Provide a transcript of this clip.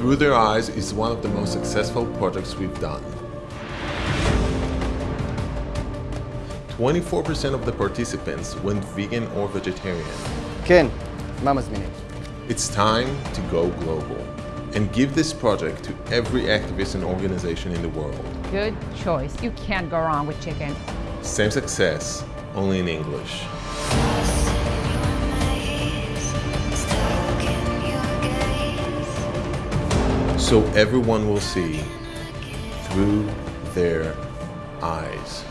Through Their Eyes is one of the most successful projects we've done. 24% of the participants went vegan or vegetarian. כן, מה מזמינים? It's time to go global and give this project to every activist and organization in the world. Good choice. You can't go wrong with chicken. Same success, only in English. So everyone will see through their eyes.